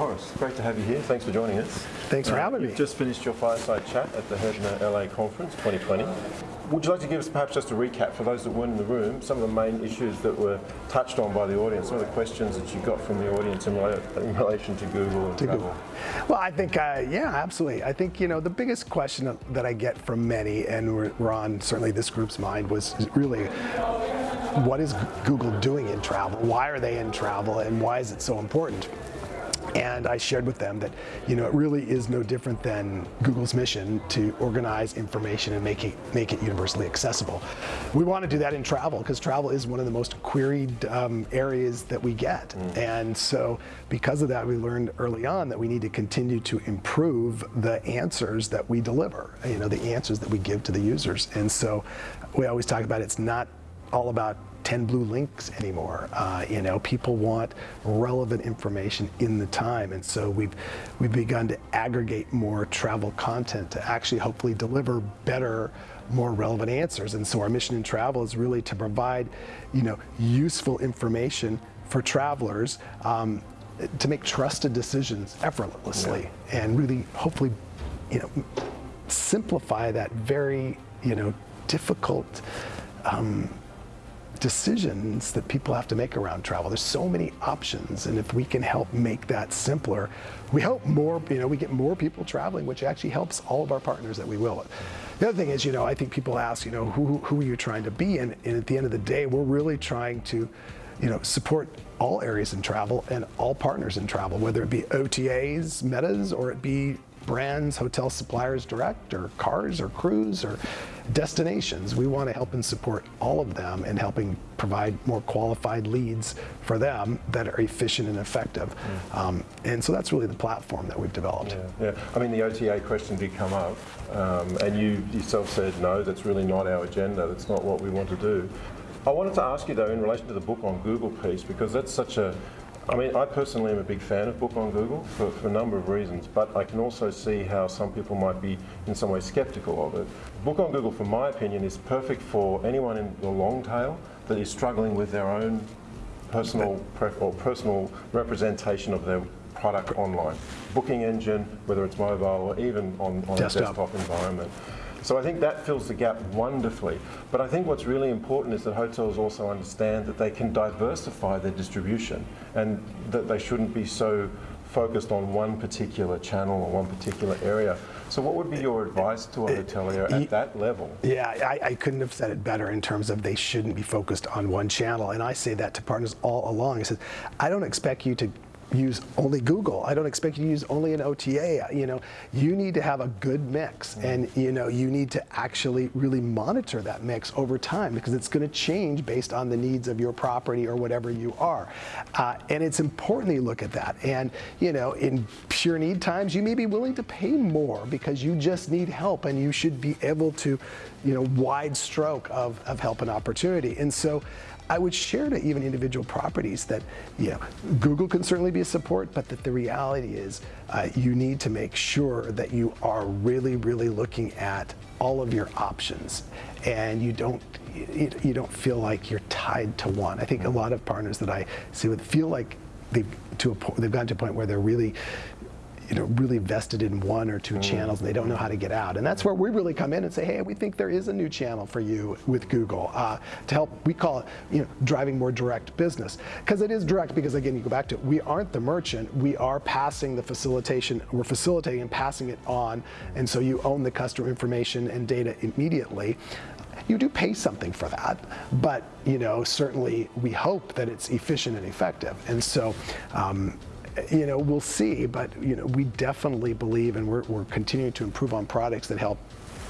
Horace, great to have you here. Thanks for joining us. Thanks for having You've me. just finished your fireside chat at the Herbner LA Conference 2020. Would you like to give us perhaps just a recap for those that weren't in the room, some of the main issues that were touched on by the audience, some of the questions that you got from the audience in, in relation to Google and travel? Google. Well, I think, uh, yeah, absolutely. I think, you know, the biggest question that I get from many, and we're, we're on certainly this group's mind, was really what is Google doing in travel? Why are they in travel? And why is it so important? And I shared with them that, you know, it really is no different than Google's mission to organize information and make it, make it universally accessible. We want to do that in travel because travel is one of the most queried um, areas that we get. Mm. And so because of that, we learned early on that we need to continue to improve the answers that we deliver, you know, the answers that we give to the users. And so we always talk about it's not all about 10 blue links anymore. Uh, you know, people want relevant information in the time, and so we've we've begun to aggregate more travel content to actually hopefully deliver better, more relevant answers. And so our mission in travel is really to provide, you know, useful information for travelers. Um, to make trusted decisions effortlessly yeah. and really hopefully you know simplify that very you know difficult um, decisions that people have to make around travel. There's so many options, and if we can help make that simpler, we help more, you know, we get more people traveling, which actually helps all of our partners that we will. The other thing is, you know, I think people ask, you know, who, who are you trying to be? And, and at the end of the day, we're really trying to, you know, support all areas in travel and all partners in travel, whether it be OTAs, metas, or it be brands, hotel suppliers direct, or cars, or crews, or destinations. We want to help and support all of them in helping provide more qualified leads for them that are efficient and effective. Mm. Um, and so that's really the platform that we've developed. Yeah, yeah. I mean, the OTA question did come up, um, and you yourself said, no, that's really not our agenda. That's not what we want to do. I wanted to ask you, though, in relation to the book on Google piece, because that's such a I mean, I personally am a big fan of Book on Google for, for, a number of reasons, but I can also see how some people might be in some way skeptical of it. Book on Google, for my opinion, is perfect for anyone in the long tail that is struggling with their own personal or personal representation of their product online. Booking engine, whether it's mobile or even on, on desktop. a desktop environment. So I think that fills the gap wonderfully. But I think what's really important is that hotels also understand that they can diversify their distribution and that they shouldn't be so focused on one particular channel or one particular area. So what would be your advice to a eh, hotelier at that level? Yeah, I, I, couldn't have said it better in terms of they shouldn't be focused on one channel. And I say that to partners all along. I said, I don't expect you to use only Google. I don't expect you to use only an OTA. You know, you need to have a good mix, mm. and you know, you need to actually really monitor that mix over time because it's going to change based on the needs of your property or whatever you are. Uh, and it's important that you look at that. And you know, in pure need times, you may be willing to pay more because you just need help, and you should be able to, you know, wide stroke of, of help and opportunity. And so. I would share to even individual properties that you know, Google can certainly be a support, but that the reality is uh, you need to make sure that you are really, really looking at all of your options and you don't you, don't feel like you're tied to one. I think a lot of partners that I see with feel like they've to a, they've gotten to a point where they're really you know, really vested in one or two mm. channels and they don't know how to get out. And that's where we really come in and say, hey, we think there is a new channel for you with Google uh, to help, we call it, you know, driving more direct business. Because it is direct because again, you go back to it, we aren't the merchant, we are passing the facilitation, we're facilitating and passing it on. And so you own the customer information and data immediately you do pay something for that, but you know certainly we hope that it's efficient and effective. And so um, you know, we'll see, but you know, we definitely believe, and we're, we're continuing to improve on products that help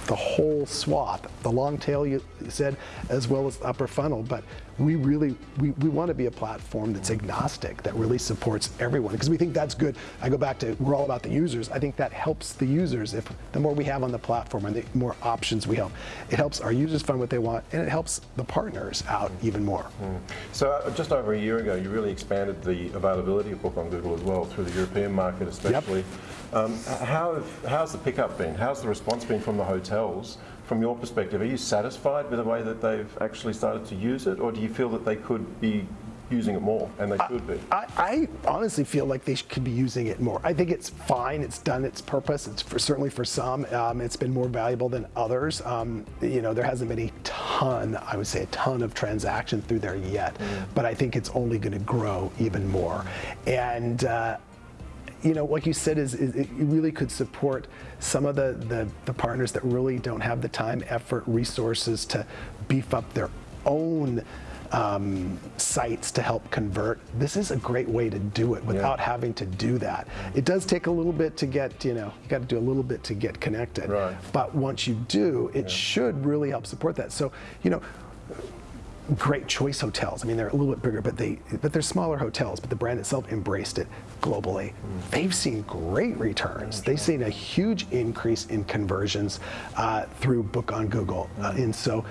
the whole swath, the long tail you said, as well as upper funnel. But we really, we, we want to be a platform that's agnostic, that really supports everyone, because we think that's good. I go back to, we're all about the users. I think that helps the users. If the more we have on the platform and the more options we help, it helps our users find what they want, and it helps the partners out even more. Mm. So uh, just over a year ago, you really expanded the availability of Book on Google as well through the European market especially. Yep. Um, how have, how's the pickup been? How's the response been from the hotels? From your perspective, are you satisfied with the way that they've actually started to use it, or do you feel that they could be using it more, and they should be. I, I honestly feel like they could be using it more. I think it's fine. It's done its purpose. It's for, certainly for some. Um, it's been more valuable than others. Um, you know, there hasn't been a ton, I would say, a ton of transaction through there yet. But I think it's only going to grow even more. And uh, you know, like you said, is, is it really could support some of the, the, the partners that really don't have the time, effort, resources to beef up their own um, sites to help convert. This is a great way to do it without having to do that. It does take a little bit to get, you know, you got to do a little bit to get connected. Right. But once you do, it should really help support that. So, you know, great choice hotels. I mean, they're a little bit bigger, but they but they're smaller hotels. But the brand itself embraced it globally. They've seen great returns. They've seen a huge increase in conversions uh, through Book on Google, Uh, and so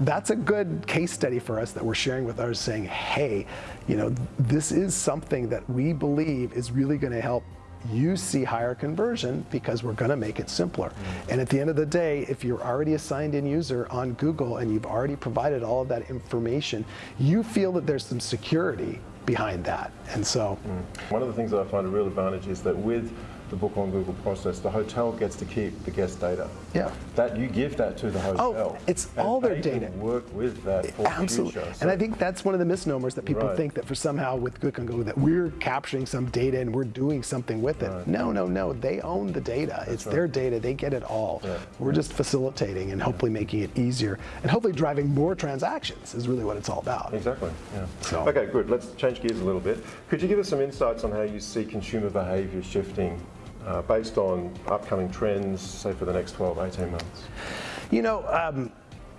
that's a good case study for us that we're sharing with others, saying, hey, you know, this is something that we believe is really going to help you see higher conversion because we're going to make it simpler. Mm. And at the end of the day, if you're already a signed in user on Google and you've already provided all of that information, you feel that there's some security behind that. And so, mm. One of the things that I find a real advantage is that with the book on Google process, the hotel gets to keep the guest data. Yeah. That you give that to the oh, hotel. Oh, it's and all their they can data. work with that for absolutely. future. and I think that's one of the misnomers that people Right. think that for somehow with Click on Go that we're capturing some data and we're doing something with it. No, no, no. They own the data. it's their data. They get it all. Yeah. We're just facilitating and hopefully making it easier and hopefully driving more transactions is really what it's all about. Exactly. Yeah. So- Okay, good. Let's change gears a little bit. Could you give us some insights on how you see consumer behaviour shifting uh, based on upcoming trends, say for the next 12, 18 months? You know, um,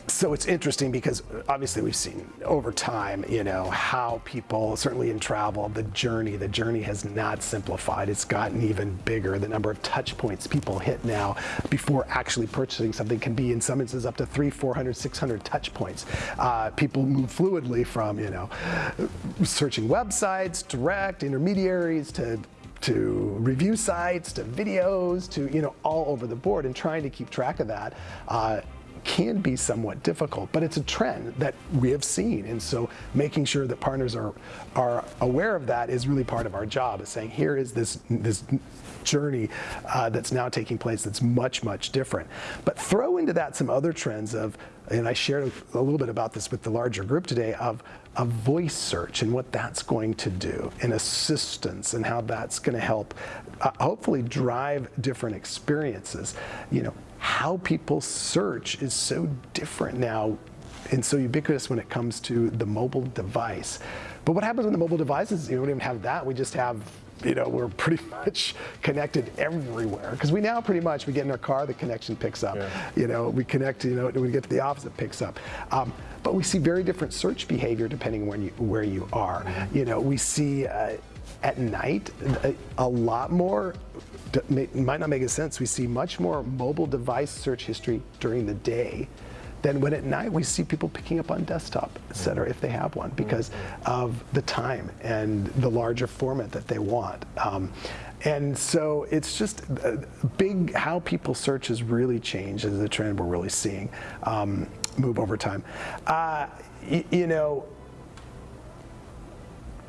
so it's interesting because obviously we've seen over time, you know, how people, certainly in travel, the journey, the journey has not simplified. It's gotten even bigger. The number of touch points people hit now before actually purchasing something can be, in some instances, up to three, 400, 600 touch points. Uh, people move fluidly from, you know, searching websites, direct, intermediaries, to to review sites, to videos, to you know all over the board, and trying to keep track of that uh, can be somewhat difficult. But it's a trend that we have seen, and so making sure that partners are are aware of that is really part of our job. Is saying here is this this journey uh, that's now taking place that's much much different. But throw into that some other trends of, and I shared a little bit about this with the larger group today of a voice search and what that's going to do, and assistance, and how that's going to help, uh, hopefully, drive different experiences. You know, how people search is so different now, and so ubiquitous when it comes to the mobile device. But what happens when the mobile device is you don't even have that? We just have you know, we're pretty much connected everywhere because we now pretty much we get in our car, the connection picks up. Yeah. You know, we connect. You know, we get to the office, it picks up. Um, but we see very different search behavior depending on when you, where you are. You know, we see uh, at night a, a lot more. Might not make a sense. We see much more mobile device search history during the day than when at night we see people picking up on desktop, et cetera, if they have one, because of the time and the larger format that they want. Um, and so it's just uh, big how people search has really changed as a trend we're really seeing um, move over time. Uh, you know,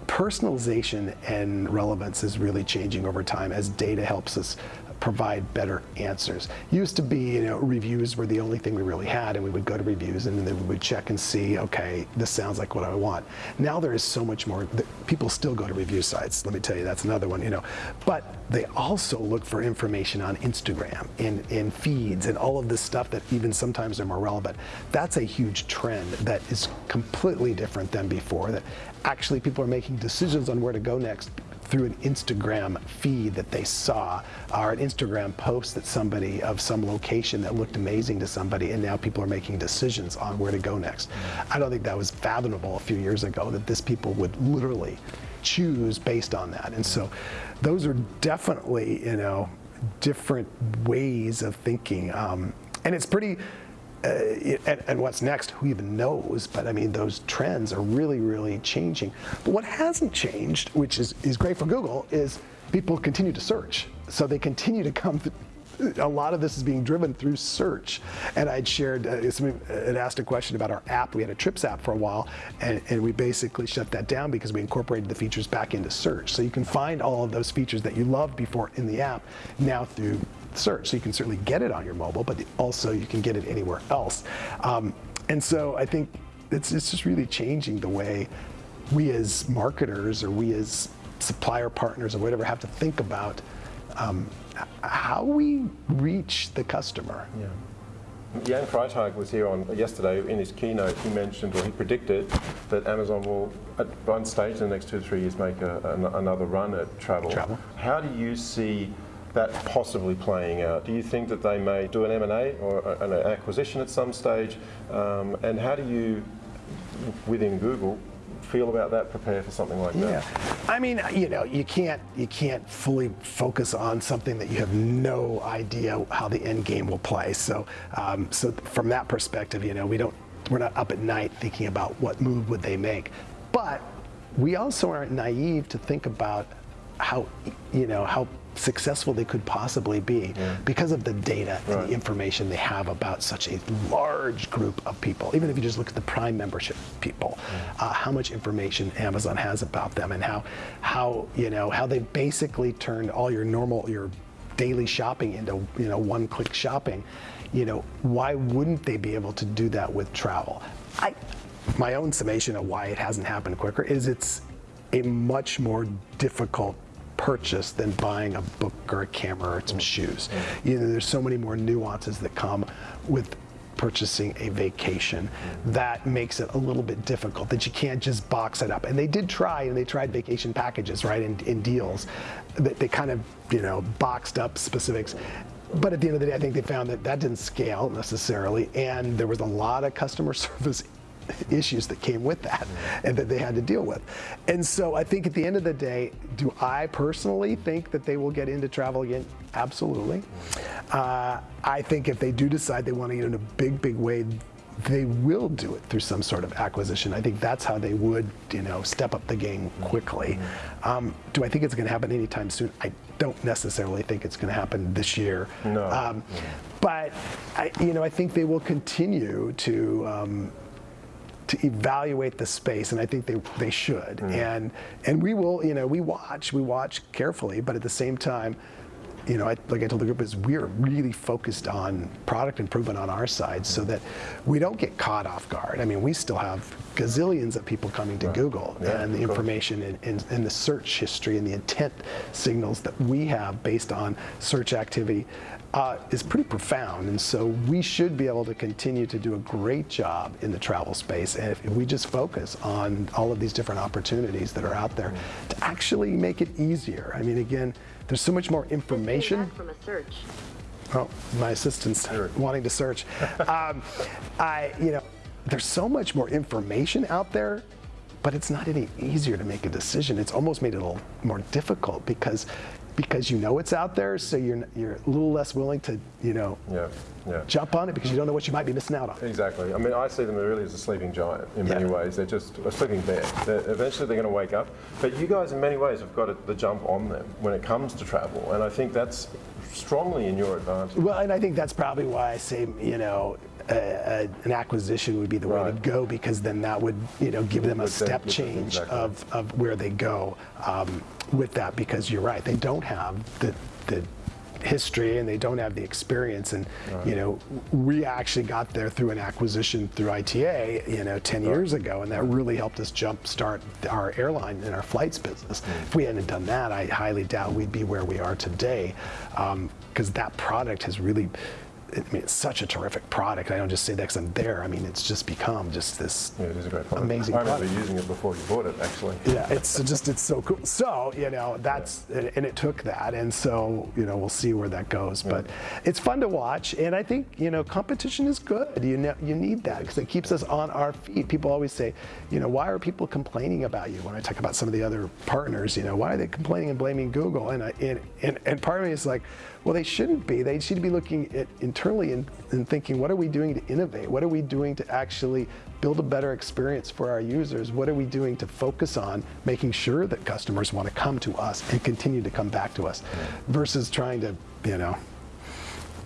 personalization and relevance is really changing over time as data helps us provide better answers. Used to be, you know, reviews were the only thing we really had, and we would go to reviews and then we would check and see, okay, this sounds like what I want. Now there is so much more. People still go to review sites. Let me tell you, that's another one, you know. But they also look for information on Instagram and in feeds and all of this stuff that even sometimes are more relevant. That's a huge trend that is completely different than before. That actually people are making decisions on where to go next through an Instagram feed that they saw or an Instagram post that somebody of some location that looked amazing to somebody and now people are making decisions on where to go next. I don't think that was fathomable a few years ago that this people would literally choose based on that. And so those are definitely, you know, different ways of thinking. Um, and it's pretty and, and what's next, who even knows? But I mean, those trends are really, really changing. But what hasn't changed, which is, is great for Google, is people continue to search. So they continue to come a lot of this is being driven through search. And I'd shared, uh, somebody had asked a question about our app. We had a Trips app for a while, and, and we basically shut that down because we incorporated the features back into search. So you can find all of those features that you loved before in the app now through search. So you can certainly get it on your mobile, but also you can get it anywhere else. Um, and so I think it's, it's just really changing the way we as marketers or we as supplier partners or whatever have to think about um, how we reach the customer. Yeah. Jan Freitag was here on yesterday in his keynote. He mentioned, or he predicted, that Amazon will, at one stage in the next two or three years, make a, an, another run at travel. Travel. How do you see that possibly playing out? Do you think that they may do an M&A or an acquisition at some stage? Um, and how do you, within Google, feel about that? Prepare for something like that? Yeah, I mean, you know, you can't you can't fully focus on something that you have no idea how the end game will play. So, um, so from that perspective, you know, we don't we're not up at night thinking about what move would they make, but we also aren't naive to think about how you know how successful they could possibly be yeah. because of the data right. and the information they have about such a large group of people. Even if you just look at the Prime membership people, yeah. uh, how much information Amazon has about them and how how you know how they basically turned all your normal your daily shopping into you know one-click shopping. You know why wouldn't they be able to do that with travel? I my own summation of why it hasn't happened quicker is it's a much more difficult purchase than buying a book or a camera or some shoes. You know, there's so many more nuances that come with purchasing a vacation. That makes it a little bit difficult that you can't just box it up. And they did try and they tried vacation packages right in, in deals that they kind of you know boxed up specifics. But at the end of the day, I think they found that that didn't scale necessarily, and there was a lot of customer service issues that came with that and that they had to deal with. And so I think at the end of the day, do I personally think that they will get into travel again? Absolutely. Uh, I think if they do decide they want to get in a big, big way, they will do it through some sort of acquisition. I think that's how they would, you know, step up the game quickly. Um, do I think it's going to happen anytime soon? I don't necessarily think it's going to happen this year. No. Um, but I, you know, I think they will continue to. Um, to evaluate the space, and I think they, they should. Mm. And and we will, you know, we watch, we watch carefully, but at the same time, you know, I, like I told the group, is we're really focused on product improvement on our side so that we don't get caught off guard. I mean, we still have gazillions of people coming to right. Google yeah, and the information and, and, and, the search history and the intent signals that we have based on search activity uh, is pretty profound. And so we should be able to continue to do a great job in the travel space. And if, if we just focus on all of these different opportunities that are out there to actually make it easier. I mean, again, there's so much more information. From a search. Oh, my assistant's wanting to search. um, I, you know, there's so much more information out there but it's not any easier to make a decision. It's almost made it a little more difficult because because you know it's out there, so you're you're a little less willing to you know yeah, yeah. jump on it because you don't know what you might be missing out on. Exactly. I mean, I see them really as a sleeping giant in many yeah. ways. They're just a sleeping bear. They're, eventually, they're going to wake up. But you guys, in many ways, have got the jump on them when it comes to travel, and I think that's strongly in your advantage. Well, and I think that's probably why I say you know a, an acquisition would be the way to go because then that would you know give them a step change exactly. of, of where they go um, with that because you're right they don't have the the history and they don't have the experience and right. you know we actually got there through an acquisition through ITA you know 10 right. years ago and that really helped us jump start our airline and our flights business mm. if we hadn't done that I highly doubt we'd be where we are today because um, that product has really I mean, it's such a terrific product. I don't just say that because I'm there. I mean, it's just become just this yeah, it is a great product. amazing I remember product. using it before you bought it, actually. Yeah, it's just, it's so cool. So, you know, that's, yeah. and it took that. And so, you know, we'll see where that goes. Yeah. But it's fun to watch. And I think, you know, competition is good. You, know, you need that because it keeps us on our feet. People always say, you know, why are people complaining about you? When I talk about some of the other partners, you know, why are they complaining and blaming Google? And, I, and, and, and part of me is like, well, they shouldn't be. They should be looking at internally and, and thinking, what are we doing to innovate? What are we doing to actually build a better experience for our users? What are we doing to focus on making sure that customers want to come to us and continue to come back to us versus trying to, you know,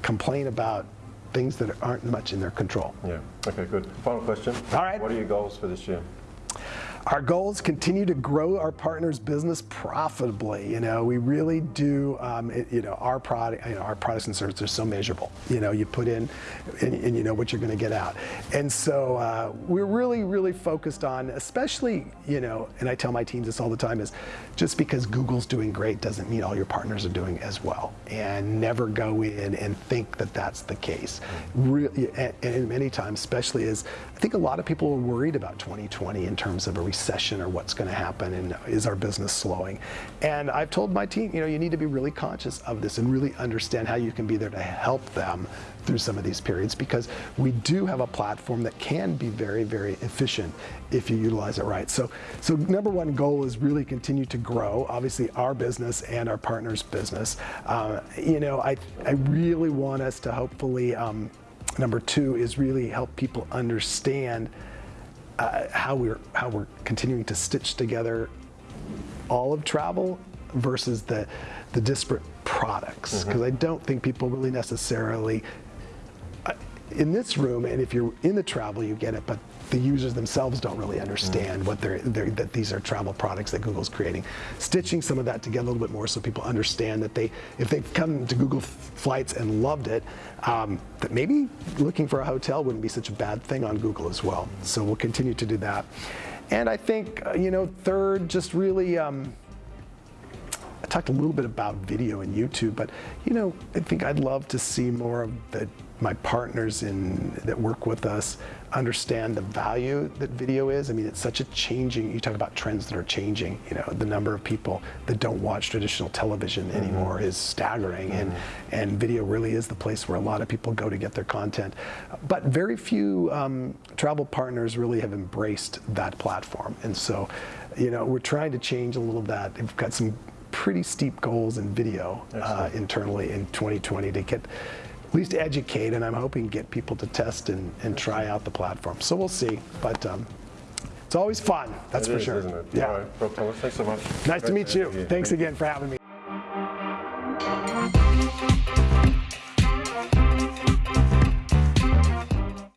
complain about things that aren't much in their control. Yeah. Okay, good. Final question. All right. What are your goals for this year? Our goal is continue to grow our partners' business profitably. You know, we really do. Um, it- you know, our product, you know, our products and services are so measurable. You know, you put in, and, and you know what you're going to get out. And so uh, we're really, really focused on, especially, you know, and I tell my teams this all the time: is just because Google's doing great doesn't mean all your partners are doing as well. And never go in and think that that's the case. Really, and, and many times, especially as I think a lot of people are worried about 2020 in terms of a recession or what's going to happen and is our business slowing. And I've told my team, you know, you need to be really conscious of this and really understand how you can be there to help them through some of these periods because we do have a platform that can be very, very efficient if you utilize it right. So, so number one goal is really continue to grow, obviously our business and our partners' business. Uh, you know, I, I really want us to hopefully, um, number two is really help people understand uh, how we're how we're continuing to stitch together all of travel versus the the disparate products. Because I don't think people really necessarily uh, in this room and if you're in the travel you get it but the users themselves don't really understand what they're, they're that these are travel products that Google's creating. Stitching some of that together a little bit more so people understand that they if they've come to Google Flights and loved it um, that maybe looking for a hotel wouldn't be such a bad thing on Google as well. So we'll continue to do that. And I think uh, you know third just really um, I talked a little bit about video and YouTube, but you know, I think I'd love to see more of the, my partners in that work with us understand the value that video is. I mean, it's such a changing. You talk about trends that are changing. You know, the number of people that don't watch traditional television anymore is staggering, and and video really is the place where a lot of people go to get their content. But very few um, travel partners really have embraced that platform, and so, you know, we're trying to change a little of that. We've got some pretty steep goals in video uh, internally in 2020 to get at least educate and I'm hoping get people to test and, and try out the platform. So we'll see, but um, it's always fun, that's It for is, sure. isn't it? Yeah. All right, Rob Torres, thanks so much. Nice to Great meet you. have Thanks Thank again for having me.